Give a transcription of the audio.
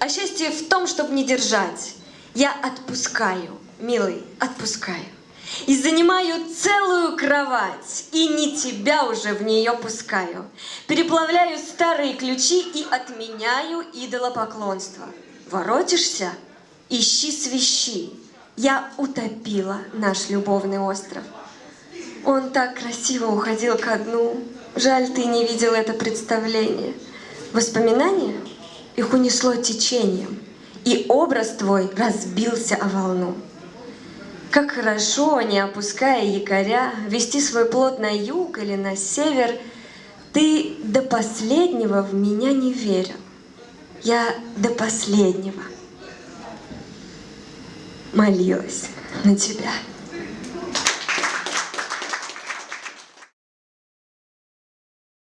А счастье в том, чтобы не держать. Я отпускаю, милый, отпускаю. И занимаю целую кровать, и не тебя уже в нее пускаю. Переплавляю старые ключи и отменяю идолопоклонство. Воротишься? Ищи свищи. Я утопила наш любовный остров. Он так красиво уходил ко дну. Жаль, ты не видел это представление. Воспоминания? Их унесло течением, и образ твой разбился о волну. Как хорошо, не опуская якоря, вести свой плод на юг или на север, ты до последнего в меня не верил. Я до последнего молилась на тебя.